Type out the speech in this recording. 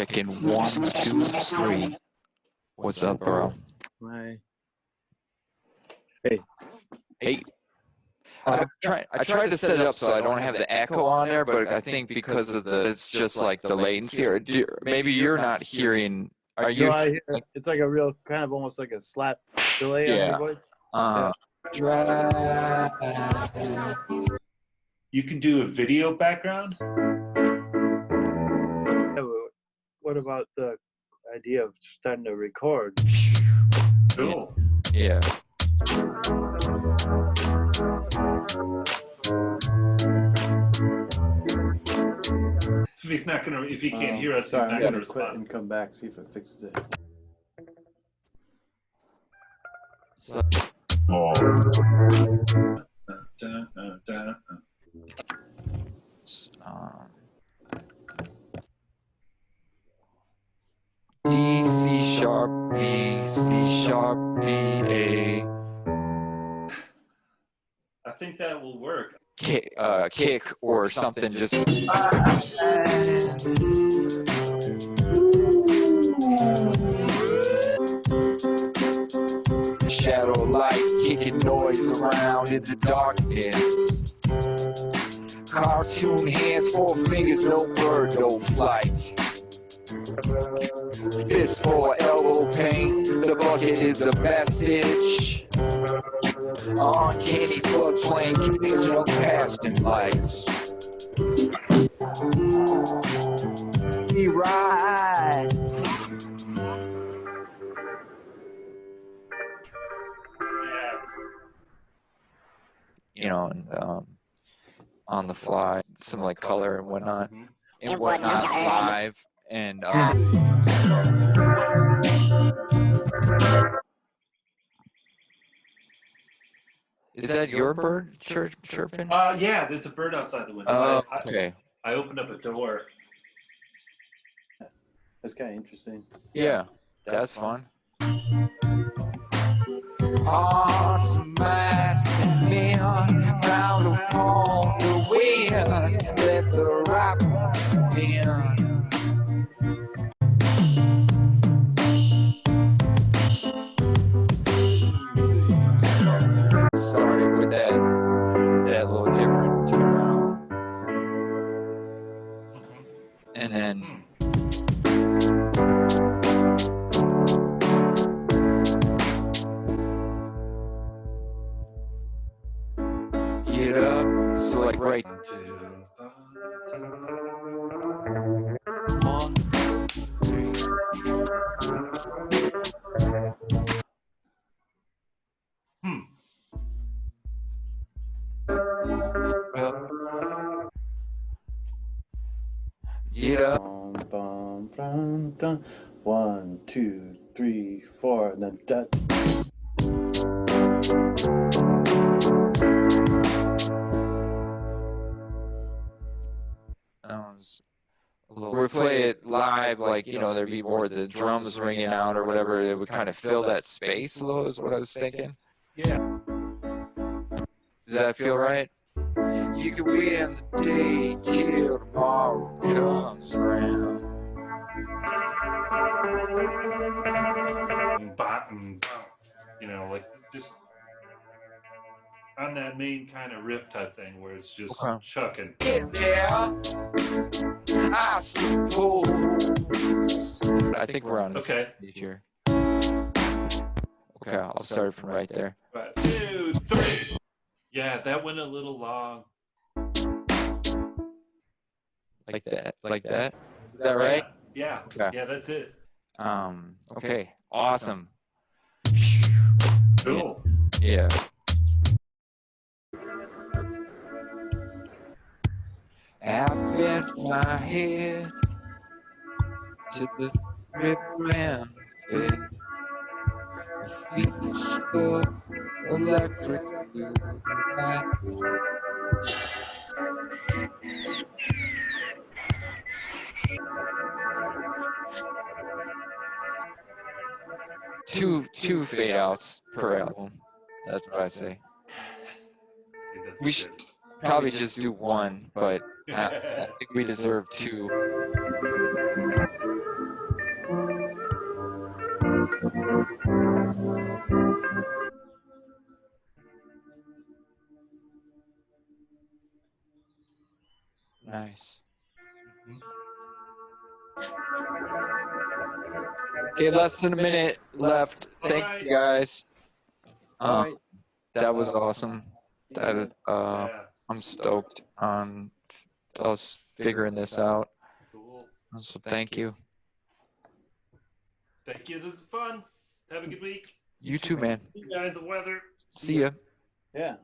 Checking one, two, three. What's up, bro? My Hey. I try. I tried to set it up so I don't have the echo on there, but I think because of the, it's just like the latency. Or do, maybe you're not hearing. Are you? no, hear, it's like a real kind of almost like a slap delay on your voice. Uh, You can do a video background. Yeah, but What about the idea of starting to record? Cool. yeah. If he's not gonna, if he can't Um, hear us, he's sorry, not I'm gonna gonna quit respond. and come back see if it fixes it. Dun, dun, dun, dun. C sharp B A I think that will work. kick, uh, kick or something. Just shadow light kicking noise around in the darkness. Cartoon hands, four fingers, no bird, no flight. Fist for elbow pain, the bucket is the message. Uncanny floodplain, conditional casting lights. We ride. Yes. You know, and um, on the fly, some like color and whatnot, Mhm. and And whatnot whatnot. Live, and um, is that your bird chirp, chirping? Uh, yeah, there's a bird outside the window. Oh, I, I, okay. I opened up a door. That's kind of interesting. Yeah, that's fun. Awesome mass and neon, bound upon the wind, let the rock in. Right. Hmm. Dun. One, two, three, four, and then. That a little- we play it live, like you know, there'd be more of the drums ringing out or whatever. It would kind of fill that space a little. Is what I was thinking. Yeah. Does that feel right? You can wait in the day till tomorrow comes around. And bop and bop. You know, like just on that main kind of riff type thing where it's just Okay. chucking. Get there, I suppose. I think we're on the Okay. here. Okay, I'll start from right there. Right. Two, three. Yeah, that went a little long. Like that. Like that. Is that right? Yeah. Okay. Yeah, that's it. Um, okay. Awesome. Cool. Yeah. I bent my head to the river and fed. Feet still electric blue. Two two fade outs per album. That's what I say. We should probably just do one, but I, I think we deserve two. Nice. Okay, less than a minute left. Thank you guys. Uh, that was awesome. That uh, I'm stoked on us figuring this out. cool. So thank you. Thank you. This is fun. Have a good week. You too, man. Enjoy the weather. See ya. Yeah.